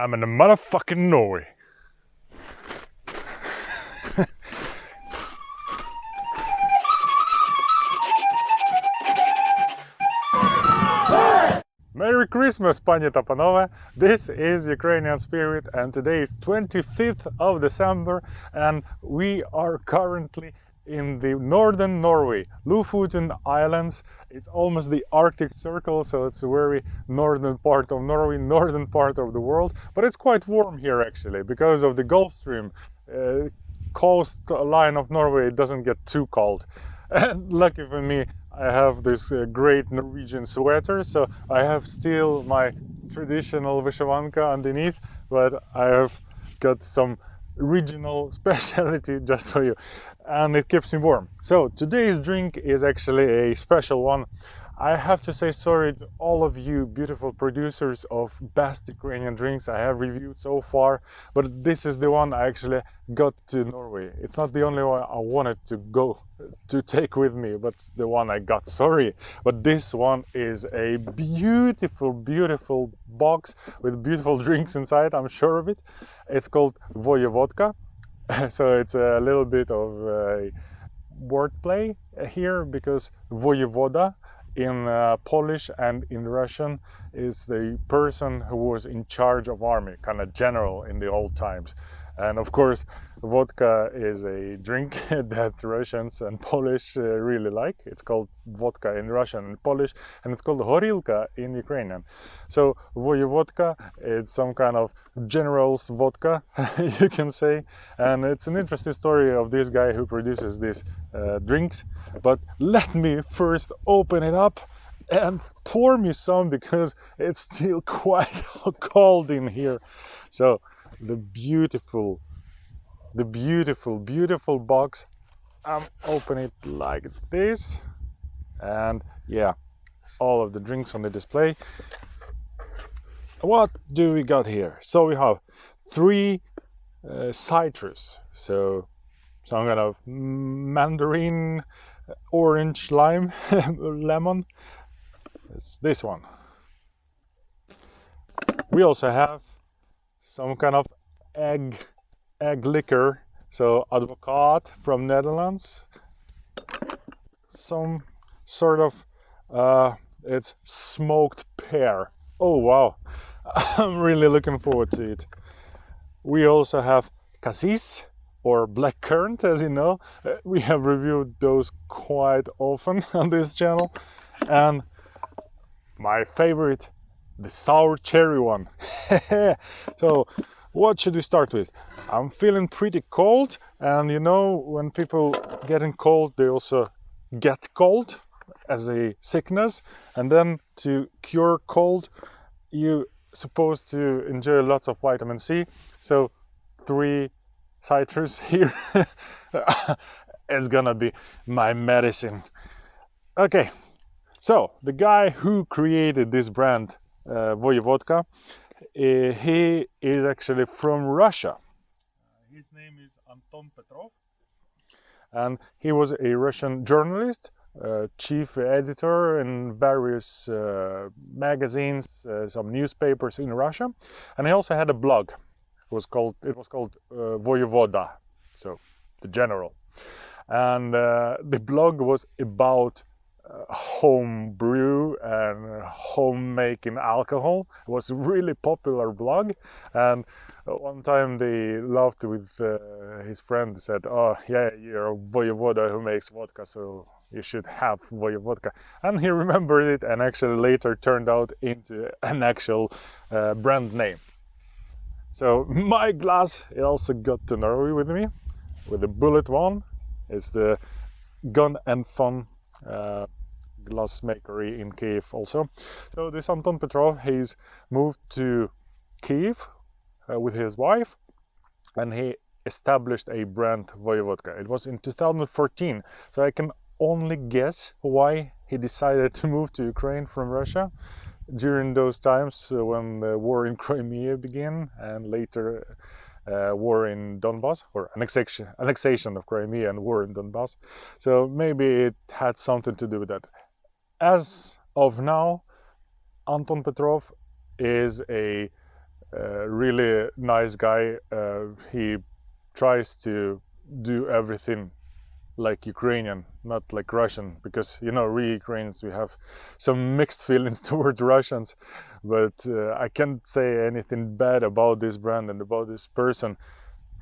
I'm in the motherfucking Norway. Merry Christmas, пані та панове! This is Ukrainian Spirit and today is 25th of December and we are currently in the northern Norway, Lofoten Islands. It's almost the Arctic Circle, so it's a very northern part of Norway, northern part of the world. But it's quite warm here actually because of the Gulf Stream. Uh, coastline of Norway it doesn't get too cold. And lucky for me, I have this uh, great Norwegian sweater, so I have still my traditional vyshyvanka underneath, but I have got some regional specialty just for you and it keeps me warm. So today's drink is actually a special one. I have to say sorry to all of you beautiful producers of best Ukrainian drinks I have reviewed so far, but this is the one I actually got to Norway. It's not the only one I wanted to go to take with me, but the one I got, sorry. But this one is a beautiful, beautiful box with beautiful drinks inside, I'm sure of it. It's called Voyevodka. so it's a little bit of uh, wordplay here because Voyevoda in uh, Polish and in Russian is the person who was in charge of army, kind of general in the old times. And of course, vodka is a drink that Russians and Polish uh, really like. It's called vodka in Russian and Polish, and it's called horilka in Ukrainian. So voyevodka is some kind of general's vodka, you can say. And it's an interesting story of this guy who produces these uh, drinks. But let me first open it up and pour me some because it's still quite cold in here. So the beautiful, the beautiful, beautiful box. I'm open it like this. And yeah, all of the drinks on the display. What do we got here? So we have three uh, citrus. So some kind of mandarin, orange, lime, lemon. It's this one. We also have some kind of egg egg liquor. So advocaat from netherlands. Some sort of uh, it's smoked pear. Oh wow. I'm really looking forward to it. We also have cassis or black currant as you know. Uh, we have reviewed those quite often on this channel. And my favorite the sour cherry one. so what should we start with? I'm feeling pretty cold and you know when people getting cold they also get cold as a sickness and then to cure cold you supposed to enjoy lots of vitamin C so three citrus here it's gonna be my medicine okay so the guy who created this brand uh, Voyevodka. Uh, he is actually from Russia. His name is Anton Petrov. And he was a Russian journalist, uh, chief editor in various uh, magazines, uh, some newspapers in Russia. And he also had a blog. It was called, it was called uh, Voyevoda, so the general. And the blog was about home brew and home making alcohol. It was a really popular blog and one time they laughed with uh, his friend said, oh yeah, you're a voyevoda who makes vodka so you should have voyevodka. And he remembered it and actually later turned out into an actual uh, brand name. So my glass it also got to Norway with me with the bullet one. It's the gun and fun uh, glassmakery in Kiev also. So this Anton Petrov, he's moved to Kiev uh, with his wife and he established a brand Voyevodka. It was in 2014, so I can only guess why he decided to move to Ukraine from Russia during those times uh, when the war in Crimea began and later uh, war in Donbass or annexation, annexation of Crimea and war in Donbass. So maybe it had something to do with that as of now, Anton Petrov is a uh, really nice guy. Uh, he tries to do everything like Ukrainian, not like Russian, because you know we Ukrainians we have some mixed feelings towards Russians, but uh, I can't say anything bad about this brand and about this person.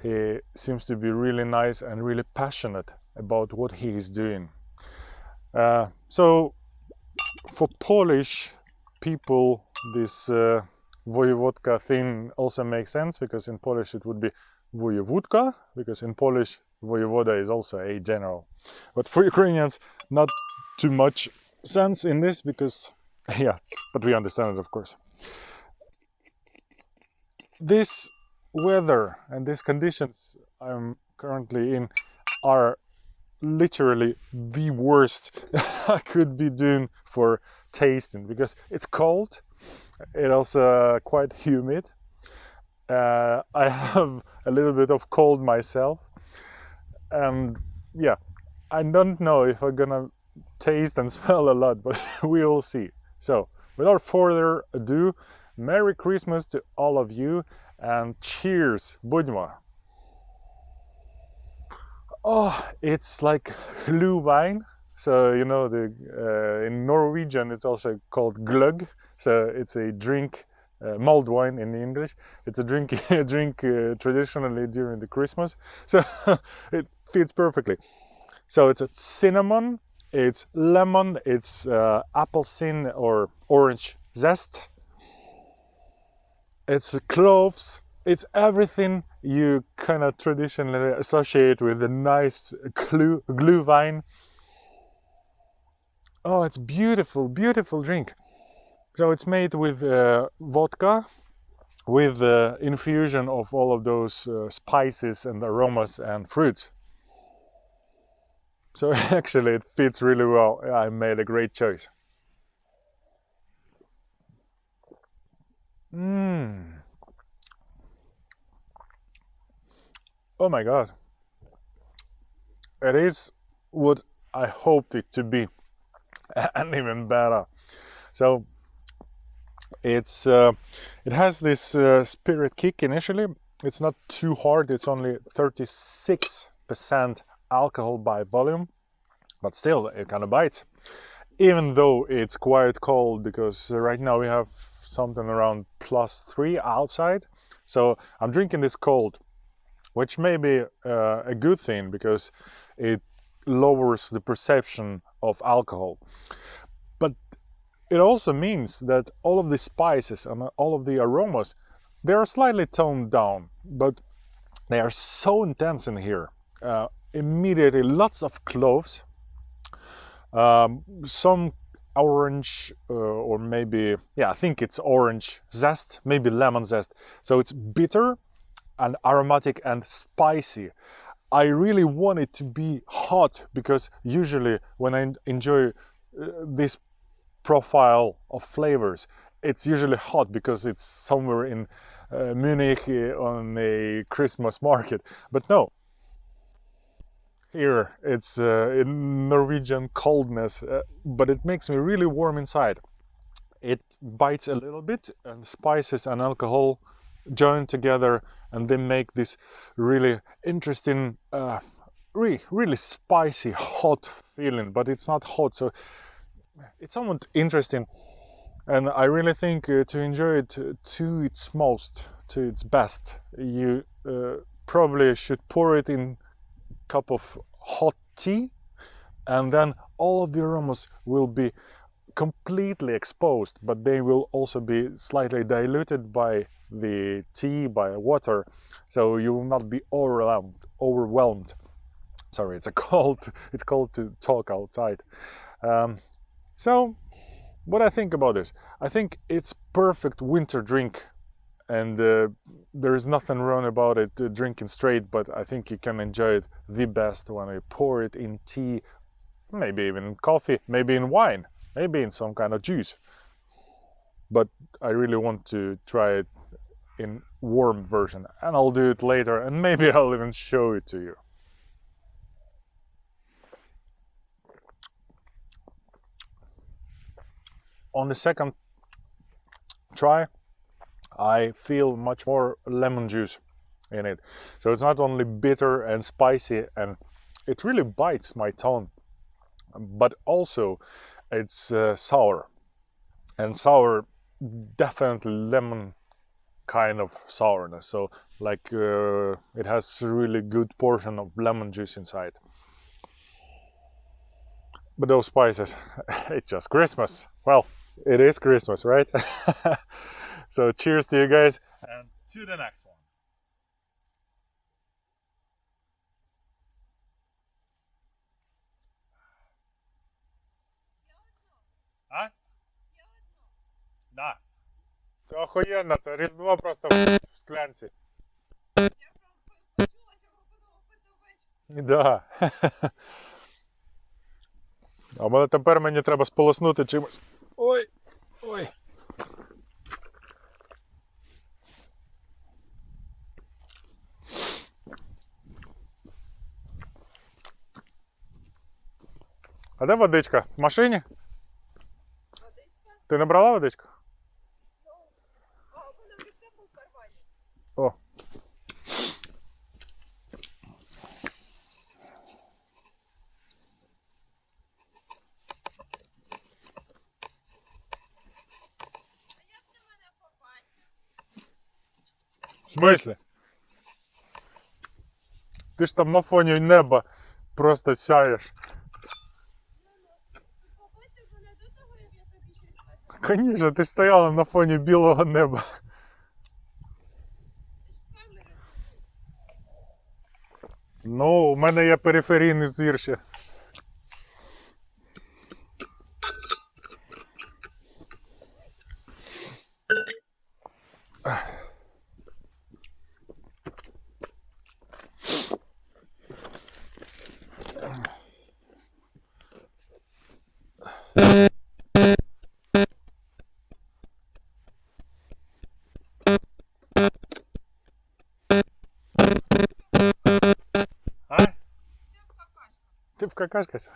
He seems to be really nice and really passionate about what he is doing. Uh, so for Polish people, this uh, voivodka thing also makes sense because in Polish it would be wojewódka because in Polish vojevoda is also a general. But for Ukrainians, not too much sense in this because, yeah, but we understand it of course. This weather and these conditions I'm currently in are literally the worst I could be doing for tasting because it's cold, it's also quite humid. Uh, I have a little bit of cold myself, and yeah, I don't know if I'm gonna taste and smell a lot, but we will see. So, without further ado, Merry Christmas to all of you and cheers, Budma! Oh, it's like glühwein. So you know the uh, in Norwegian it's also called gløgg. So it's a drink, uh, mulled wine in English. It's a drink a drink uh, traditionally during the Christmas. So it fits perfectly. So it's a cinnamon, it's lemon, it's uh, apple or orange zest. It's cloves, everything you kind of traditionally associate with a nice glue, glühwein. Oh, it's beautiful, beautiful drink. So it's made with uh, vodka, with the infusion of all of those uh, spices and aromas and fruits. So actually it fits really well. I made a great choice. Mmm. Oh my god. It is what I hoped it to be and even better. So it's uh, it has this uh, spirit kick initially. It's not too hard. It's only 36% alcohol by volume, but still it kind of bites. Even though it's quite cold because right now we have something around plus three outside. So I'm drinking this cold which may be uh, a good thing because it lowers the perception of alcohol. But it also means that all of the spices and all of the aromas, they are slightly toned down, but they are so intense in here. Uh, immediately, lots of cloves, um, some orange uh, or maybe, yeah, I think it's orange zest, maybe lemon zest. So it's bitter and aromatic and spicy. I really want it to be hot because usually when I enjoy uh, this profile of flavors, it's usually hot because it's somewhere in uh, Munich uh, on a Christmas market. But no, here it's uh, in Norwegian coldness, uh, but it makes me really warm inside. It bites a little bit and spices and alcohol join together and they make this really interesting uh, really really spicy hot feeling but it's not hot so it's somewhat interesting. And I really think uh, to enjoy it to its most to its best you uh, probably should pour it in a cup of hot tea and then all of the aromas will be completely exposed but they will also be slightly diluted by the tea by water. So you will not be overwhelmed overwhelmed. Sorry it's a cold it's cold to talk outside. Um, so what I think about this? I think it's perfect winter drink and uh, there is nothing wrong about it uh, drinking straight but I think you can enjoy it the best when you pour it in tea maybe even coffee maybe in wine maybe in some kind of juice but I really want to try it in warm version and I'll do it later and maybe I'll even show it to you. On the second try I feel much more lemon juice in it. So it's not only bitter and spicy and it really bites my tongue, but also it's uh, sour. And sour definitely lemon kind of sourness. So like uh, it has really good portion of lemon juice inside. But those spices it's just christmas. Well it is christmas right? So cheers to you guys. And to the next one Це охуєнно, це різдво просто в склянці. Да. А мене тепер мені треба сполоснути чимось. Ой! Ой! А де водичка? В машині? Водичка? Ти не брала водичку? О. В смислі? Ти ж там на фоні неба просто сяєш. Конечно, ти стояла на фоні білого неба. Ну, у мене є периферійний зір ще. Чокнувся.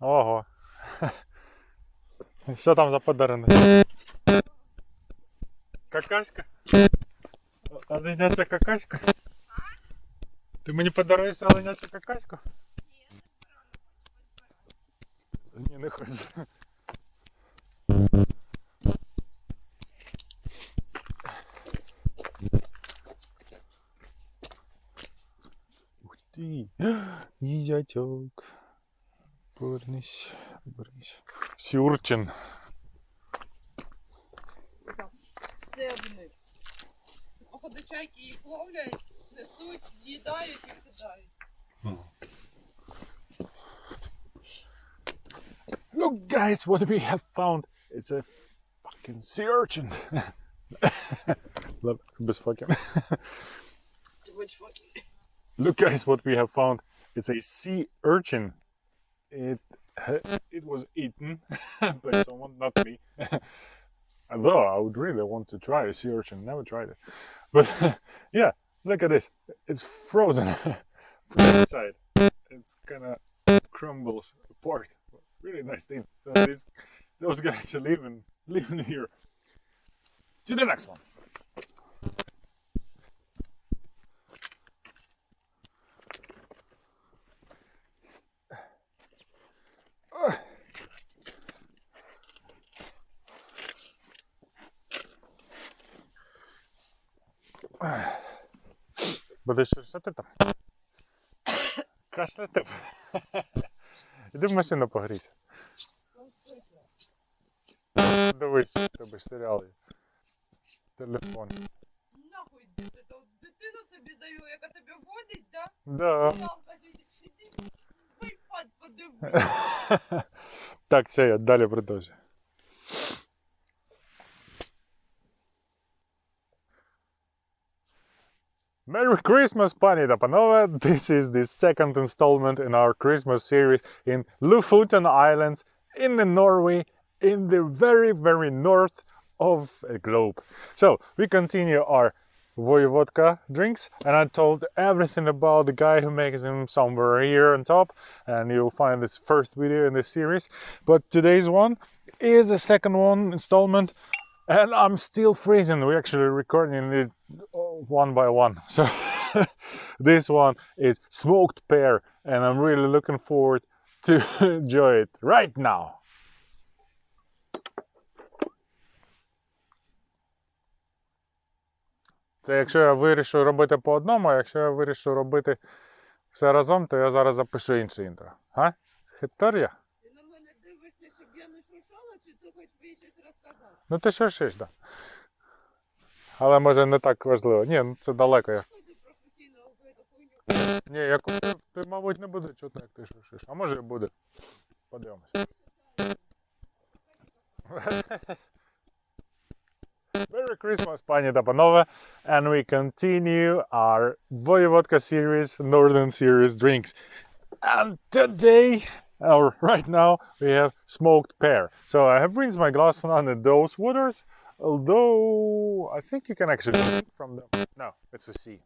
Ого. Що там за подарунок? Какаська? Оленяча какаська? Ти мені подаруєш оленячу какаську? Ні, не хочу позбирати. Ні, не хочу. Ух ти, їжачок. Повернись, повернись. Сюрчин. Все одне. Походу чайки їх ловлять, несуть, з'їдають і кидають. Look, guys, what we have found. It's a fucking sea urchin. Love без fucking. Ти будь факі. Look, guys, what we have found. It's a sea urchin. It it was eaten by someone, not me. Although I would really want to try a sea urchin. Never tried it, but yeah, look at this. It's frozen from inside. It's kind of crumbles apart. Really nice thing. Uh, these, those guys are living living here. To the next one. Будеш що ти там? Кашляти? Іди в машину погрійся. Дивись, тебе серіали. Телефон. Нахуй, то дитину собі завів, яка тебе водить, да? Да. Каже, випад подивись. так, все, я далі продовжую. Dear Christmas, Pani Dapanova, this is the second installment in our Christmas series in Lofoten Islands in the Norway, in the very, very north of the globe. So, we continue our Voivodka drinks and I told everything about the guy who makes them somewhere here on top and you'll find this first video in this series. But today's one is the second one installment and I'm still freezing. We're actually recording it uh, one by one. So this one is smoked pear, and I'm really looking forward to enjoy it right now. Це якщо я вирішу робити по одному, а якщо я вирішу робити все разом, то я зараз запишу інше інтро. А? Хиторія? Ну ти шершиш, так. Да. Але може не так важливо. Ні, ну це далеко. Я... Ні, я купив, ти, мабуть, не буде чутно, як ти шершиш. А може буде. Подивимося. Merry Christmas, пані та панове. And we continue our Voyevodka series, Northern series drinks. And today, or right now, we have smoked pear. So I have rinsed my glass under those waters, although I think you can actually drink from them. No, it's a sea.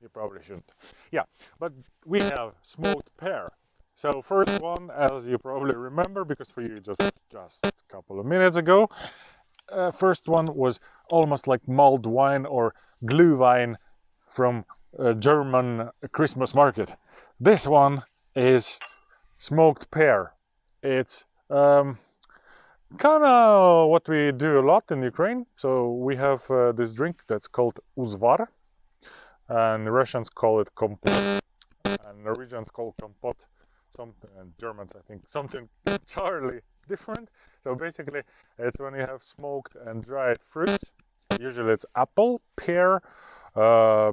You probably shouldn't. Yeah, but we have smoked pear. So first one, as you probably remember, because for you just just a couple of minutes ago, uh, first one was almost like mulled wine or glühwein from a German Christmas market. This one is smoked pear. It's um, kind of what we do a lot in Ukraine. So we have uh, this drink that's called uzvar, and the Russians call it kompot, and Norwegians call kompot something, and Germans I think something entirely different. So basically, it's when you have smoked and dried fruits. Usually it's apple, pear. Uh,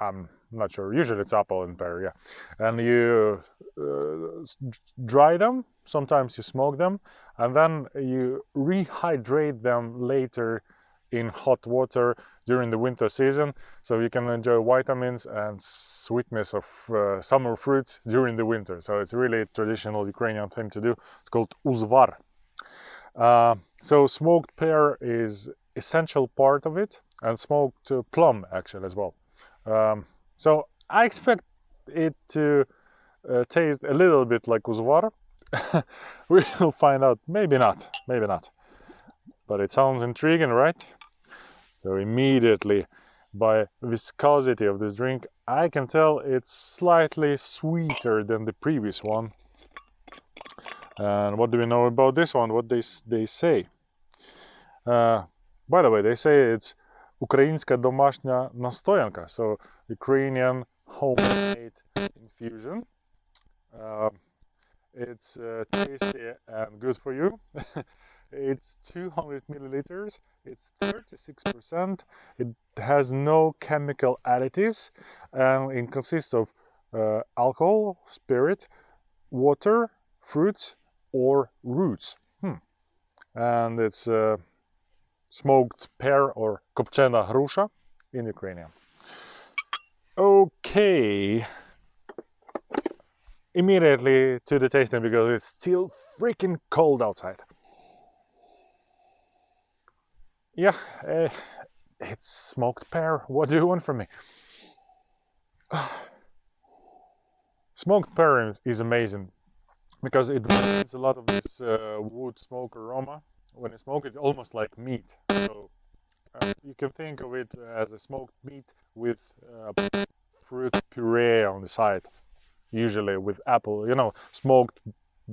I'm not sure. Usually it's apple and pear, yeah. And you uh, dry them. Sometimes you smoke them, and then you rehydrate them later in hot water during the winter season, so you can enjoy vitamins and sweetness of uh, summer fruits during the winter. So it's really a traditional Ukrainian thing to do. It's called uzvar. Uh, so smoked pear is essential part of it, and smoked uh, plum actually as well. Um, so I expect it to uh, taste a little bit like uzvar. we'll find out. Maybe not. Maybe not. But it sounds intriguing, right? So immediately, by viscosity of this drink, I can tell it's slightly sweeter than the previous one. And what do we know about this one? What they they say? Uh, by the way, they say it's українська домашня настоянка, so Ukrainian homemade infusion. Uh, it's uh, tasty and good for you. it's 200 milliliters. It's 36%. It has no chemical additives, and it consists of uh, alcohol, spirit, water, fruits, or roots. Hmm. And it's uh, smoked pear or kopchena hrusha in Ukrainian. Okay. Immediately to the tasting because it's still freaking cold outside. Yeah, uh, it's smoked pear. What do you want from me? smoked pear is, amazing because it retains a lot of this uh, wood smoke aroma. When you smoke it, almost like meat. So uh, you can think of it as a smoked meat with uh, fruit puree on the side, usually with apple. You know, smoked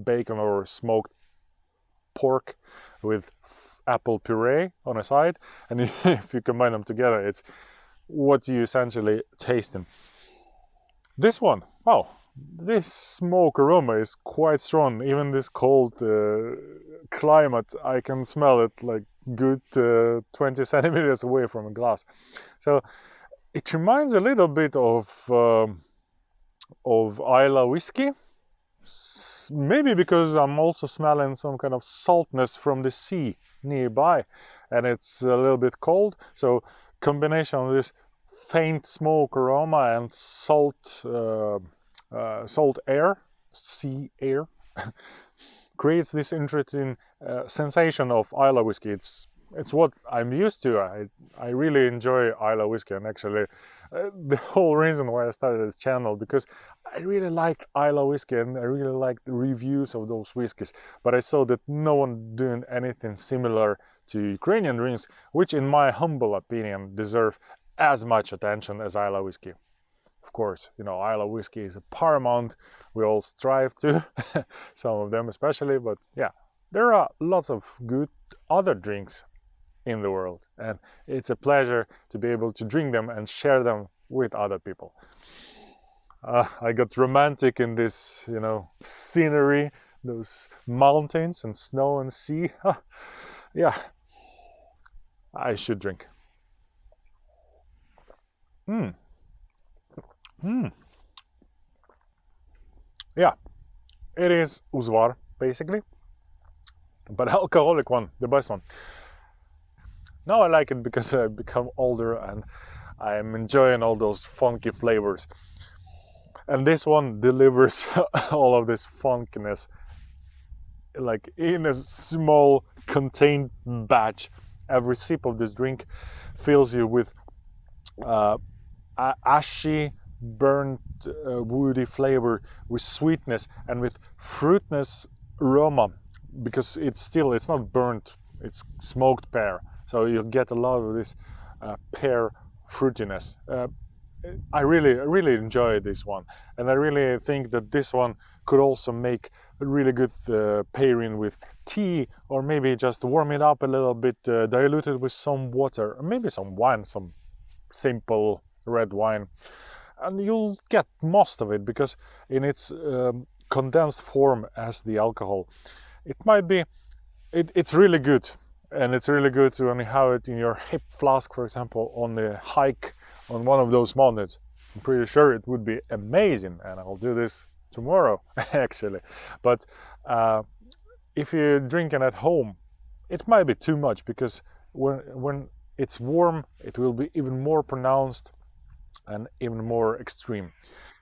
bacon or smoked pork with apple puree on a side, and if you combine them together, it's what you essentially tasting. This one, oh, this smoke aroma is quite strong. Even this cold uh, climate, I can smell it like good uh, 20 centimeters away from a glass. So it reminds a little bit of um, of Islay whiskey. Maybe because I'm also smelling some kind of saltness from the sea nearby, and it's a little bit cold. So combination of this faint smoke aroma and salt uh, uh, salt air, sea air, creates this interesting uh, sensation of Islay whiskey. It's it's what I'm used to. I I really enjoy Islay whiskey, and actually, uh, the whole reason why I started this channel because I really like Islay whiskey and I really like the reviews of those whiskies. But I saw that no one doing anything similar to Ukrainian drinks, which, in my humble opinion, deserve as much attention as Islay whiskey. Of course, you know, Islay whiskey is a paramount. We all strive to, some of them especially, but yeah, there are lots of good other drinks in the world, and it's a pleasure to be able to drink them and share them with other people. Uh, I got romantic in this, you know, scenery, those mountains and snow and sea. yeah, I should drink. Mm. Mm. Yeah, it is Uzvar basically, but alcoholic one, the best one. Now I like it because I've become older and I'm enjoying all those funky flavors. And this one delivers all of this funkiness like in a small contained batch. Every sip of this drink fills you with uh, ashy, burnt, uh, woody flavor with sweetness and with fruitness aroma because it's still it's not burnt it's smoked pear. So you get a lot of this uh, pear fruitiness. Uh, i really really enjoy this one and i really think that this one could also make a really good uh, pairing with tea or maybe just warm it up a little bit uh, diluted with some water maybe some wine some simple red wine and you'll get most of it because in its um, condensed form as the alcohol it might be it, it's really good. And it's really good to only have it in your hip flask for example on the hike on one of those mountains. I'm pretty sure it would be amazing and i'll do this tomorrow actually. But uh, if you're drinking at home it might be too much because when when it's warm it will be even more pronounced and even more extreme.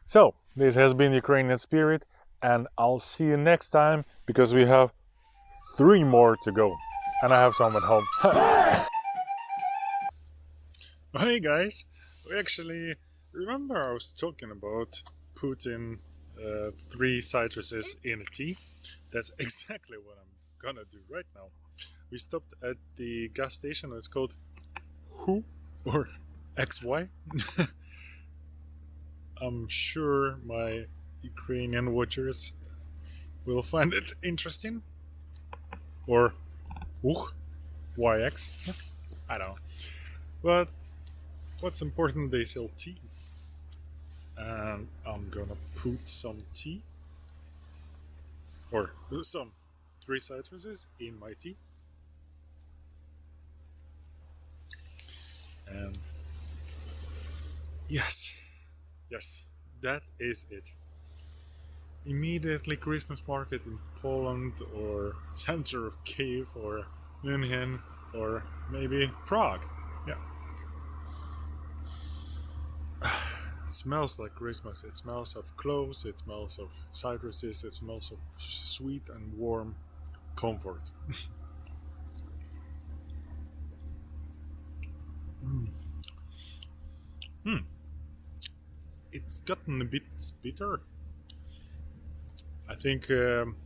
So this has been Ukrainian Spirit and I'll see you next time because we have three more to go and I have some at home. hey guys, we actually remember I was talking about putting uh, three citruses in a tea. That's exactly what I'm gonna do right now. We stopped at the gas station. It's called Who or XY. I'm sure my Ukrainian watchers will find it interesting. Or UH, YX, I don't know. But what's important, they sell tea. And I'm gonna put some tea or some three citruses in my tea. And yes. Yes, that is it. Immediately Christmas market in Poland or center of Kiev or München or maybe Prague. Yeah. It smells like Christmas. It smells of cloves, it smells of citruses, it smells of sweet and warm comfort. mm. Mm it's gotten a bit bitter. I think um,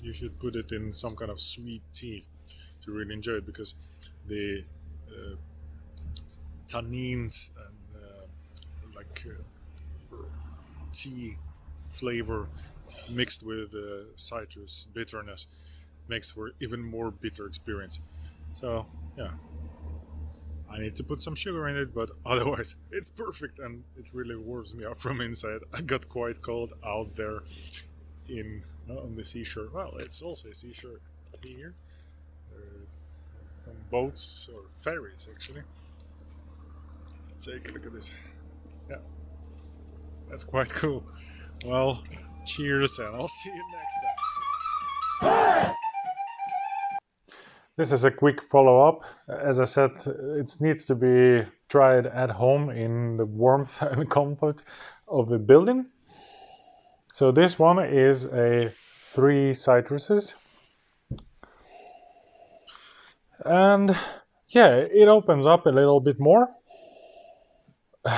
you should put it in some kind of sweet tea to really enjoy it because the uh, tannins and uh, like uh, tea flavor mixed with uh, citrus bitterness makes for even more bitter experience. So yeah, I need to put some sugar in it, but otherwise it's perfect and it really warms me up from inside. I got quite cold out there in uh, on the seashore. Well, it's also a seashore here. There's some boats or ferries actually. Take a look at this. Yeah, that's quite cool. Well, cheers and I'll see you next time. This is a quick follow-up. As I said, it needs to be tried at home in the warmth and comfort of the building. So this one is a three citruses. And yeah, it opens up a little bit more.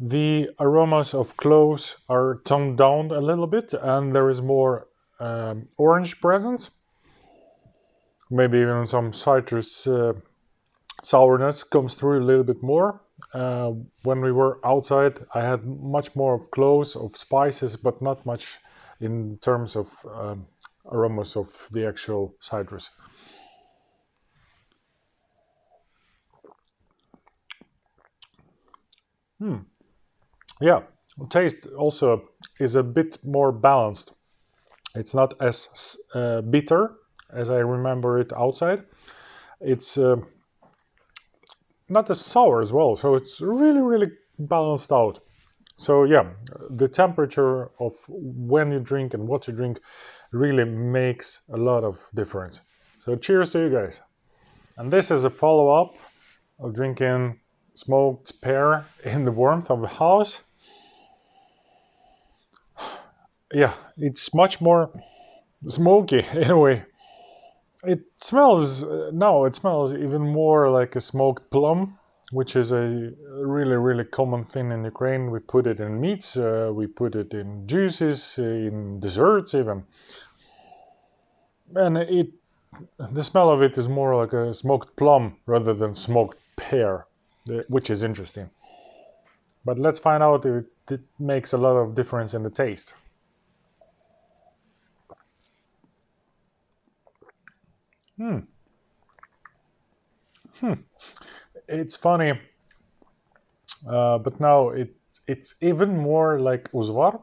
The aromas of cloves are toned down a little bit and there is more um, orange presence maybe even some citrus uh, sourness comes through a little bit more. Uh, when we were outside, I had much more of cloves, of spices, but not much in terms of um, aromas of the actual citrus. Hmm. Yeah, taste also is a bit more balanced. It's not as uh, bitter as I remember it outside. It's uh, not as sour as well, so it's really, really balanced out. So yeah, the temperature of when you drink and what you drink really makes a lot of difference. So cheers to you guys. And this is a follow-up of drinking smoked pear in the warmth of the house. Yeah, it's much more smoky in a way. It smells, uh, no, it smells even more like a smoked plum, which is a really, really common thing in Ukraine. We put it in meats, uh, we put it in juices, in desserts even. And it, the smell of it is more like a smoked plum rather than smoked pear, uh, which is interesting. But let's find out if it makes a lot of difference in the taste. Hmm. Hmm. It's funny, uh, but now it it's even more like uzvar,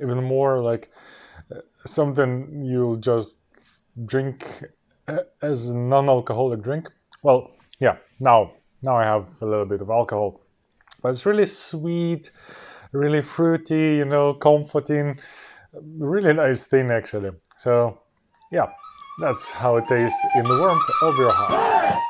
even more like uh, something you'll just drink as a non-alcoholic drink. Well, yeah. Now now I have a little bit of alcohol, but it's really sweet, really fruity. You know, comforting. Really nice thing actually. So yeah. That's how it tastes in the warmth of your house.